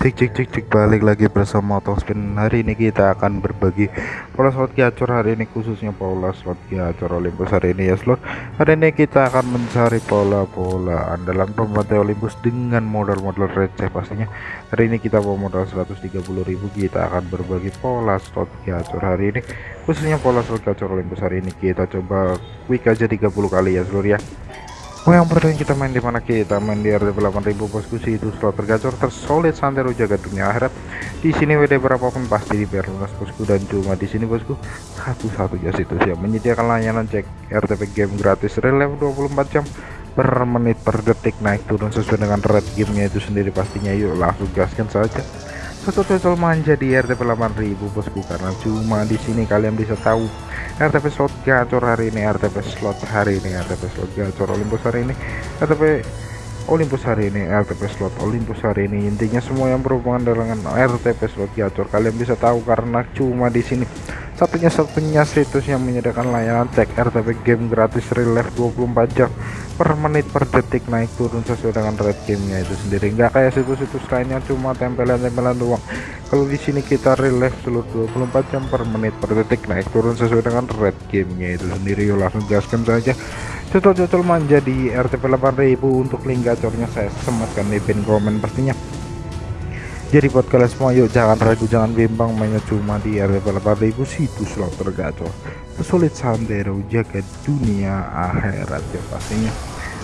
Cek cek cek cek balik lagi bersama Spin Hari ini kita akan berbagi pola slot gacor hari ini khususnya pola slot gacor Olympus hari ini ya slot. Hari ini kita akan mencari pola-pola andalan pembantai Olympus dengan modal-modal receh pastinya. Hari ini kita bawa modal 130.000 kita akan berbagi pola slot gacor hari ini. Khususnya pola slot gacor Olympus hari ini. Kita coba quick aja 30 kali ya seluruh ya Oh yang pertama kita main di mana kita? Main di RD 8000 bosku. Sih itu slot tergacor tersolid santero jaga dunia akhirat. Di sini WD berapapun pasti di lunas bosku. Dan cuma di sini bosku satu-satunya situs yang menyediakan layanan cek RTP game gratis. Relief 24 jam per menit per detik. Naik turun sesuai dengan red gamenya itu sendiri pastinya. Yuk langsung gaskan saja satu total manja di RTP 8000 bosku. Karena cuma di sini kalian bisa tahu RTP slot gacor hari ini RTP slot hari ini RTP slot gacor Olympus hari ini RTP Olympus hari ini RTP slot Olympus hari ini. Intinya semua yang berhubungan dengan RTP slot gacor kalian bisa tahu karena cuma di sini satunya-satunya situs yang menyediakan layanan cek RTP game gratis relief 24 jam per menit per detik naik turun sesuai dengan red gamenya itu sendiri. Enggak kayak situs-situs lainnya cuma tempelan-tempelan doang. Kalau di sini kita relief seluruh 24 jam per menit per detik naik turun sesuai dengan red gamenya itu sendiri. Yuk langsung gaskan saja. Cocol-cocol manja di RTP 8000 untuk link gacornya saya sematkan di pin komen pastinya jadi buat kalian semua yuk jangan ragu jangan bimbang mainnya cuma di RTP 8000 situs slot tergacor sulit sandero jaga dunia akhirat ya pastinya.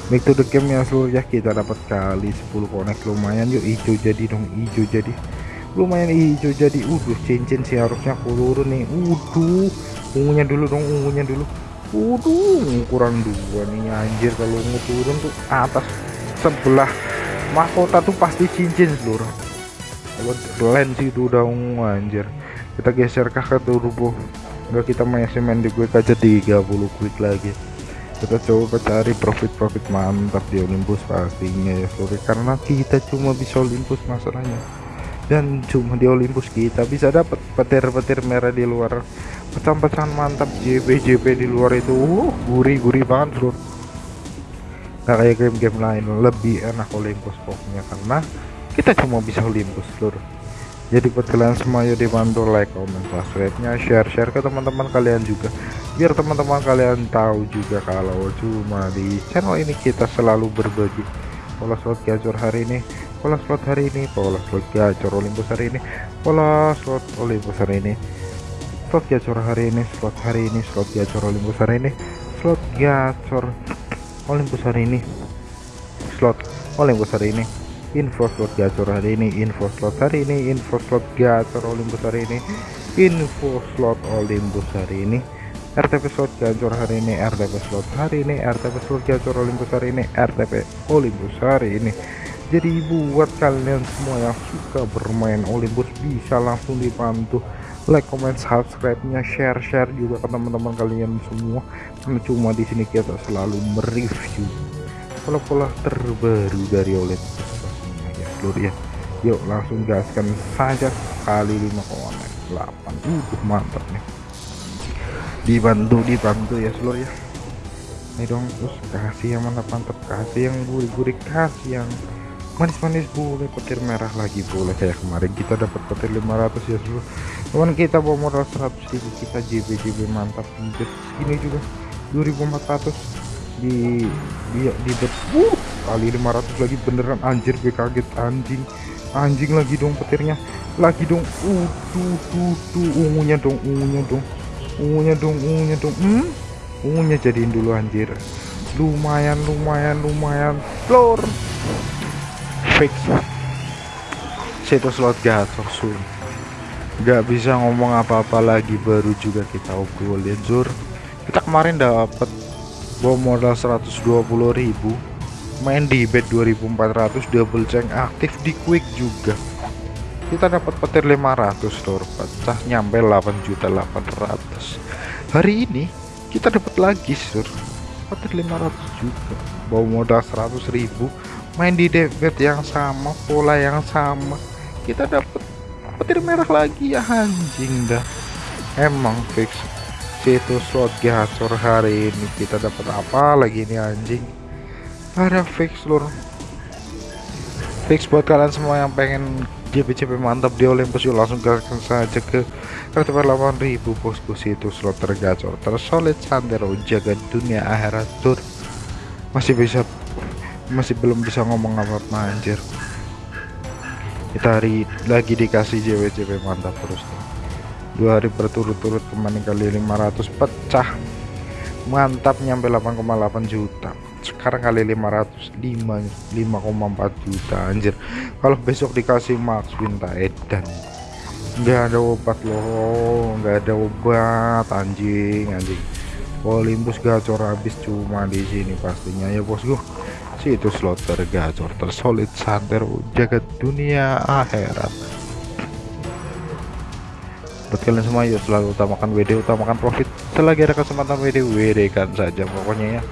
Back to the game ya seluruh ya kita dapat kali 10 connect lumayan yuk hijau jadi dong hijau jadi. Lumayan hijau jadi udah cincin sih harusnya turun nih udah ungunya dulu dong ungunya dulu. Udah kurang dua nih anjir kalau ungu turun tuh atas sebelah mahkota tuh pasti cincin seluruh lens itu udah anjir. Kita geser ke turbo? Enggak kita main di quick aja 30 quick lagi. Kita coba cari profit-profit mantap di Olympus pastinya ya sorry. Karena kita cuma bisa Olympus masalahnya. Dan cuma di Olympus kita bisa dapat petir-petir merah di luar. Pecahan-pecahan mantap JP JP di luar itu. Uh, gurih-gurih banget bro. Nggak kayak game-game lain lebih enak Olympus pokoknya. Karena kita cuma bisa Olympus seluruh jadi buat kalian semua yuk dibantu like comment subscribe nya share share ke teman-teman kalian juga. Biar teman-teman kalian tahu juga kalau cuma di channel ini kita selalu berbagi. Pola slot gacor hari ini pola slot hari ini pola slot gacor Olympus hari ini pola slot Olympus hari ini. Slot gacor hari ini slot hari ini slot gacor Olympus hari ini slot gacor Olympus hari ini slot Olympus hari ini info slot gacor hari ini info slot hari ini info slot gacor Olympus hari ini info slot Olympus hari ini RTP slot gacor hari ini RTP slot hari ini RTP slot gacor Olympus hari ini RTP Olympus hari ini. Jadi buat kalian semua yang suka bermain Olympus bisa langsung dibantu. Like comment subscribe nya share share juga ke teman-teman kalian semua. Karena cuma di sini kita selalu mereview pola-pola terbaru dari Olympus seluruh ya. Yuk langsung gaskan saja kali 5 konek. 8 uh mantap nih. Dibantu dibantu ya seluruh ya. Ini dong terus kasih yang mantap mantap. Kasih yang gurih-gurih kasih yang manis-manis. Boleh petir merah lagi boleh. Kayak kemarin kita dapat petir 500 ya seluruh teman kita bawa modal 100 ribu kita JB JB mantap. Ini juga 2400 di di, di uh, kali 500 lagi beneran anjir gue kaget anjing. Anjing lagi dong petirnya lagi dong uh tuh tuh tuh ungunya dong ungunya dong ungunya dong ungunya dong hmm? Ungunya jadiin dulu anjir. Lumayan lumayan lumayan floor fix. Situs slot gacor sun nggak bisa ngomong apa-apa lagi baru juga kita obrolin zur. Kita kemarin dapat bawa modal 120.000 main di bed 2400 double ceng aktif di quick juga. Kita dapat petir 500 lor pecah nyampe 8.800 hari ini kita dapat lagi sur petir 500 juga. Bawa modal 100.000 main di debit yang sama pola yang sama. Kita dapat petir merah lagi ya anjing dah. Emang fix situs slot gacor hari ini. Kita dapat apa lagi ini anjing? Ada fix lur. Fix buat kalian semua yang pengen JP-JP mantap di Olympus yuk langsung gaskan saja ke kartu 8000 bosku situ slot tergacor tersolid santero jaga dunia akhirat tur. Masih bisa masih belum bisa ngomong apa-apa anjir. Kita hari lagi dikasih JP-JP mantap terus nih dua hari berturut-turut kemarin kali 500 pecah. Mantap nyampe 8,8 juta. Sekarang kali 500 5 5,4 juta anjir. Kalau besok dikasih max winta edan. Nggak ada obat loh nggak ada obat anjing anjing. Olympus gacor habis cuma di sini pastinya. Ya bosku. Situ slot tergacor tersolid santer jaga dunia akhirat buat kalian semua yuk selalu utamakan WD utamakan profit. Selagi ada kesempatan WD WD kan saja pokoknya ya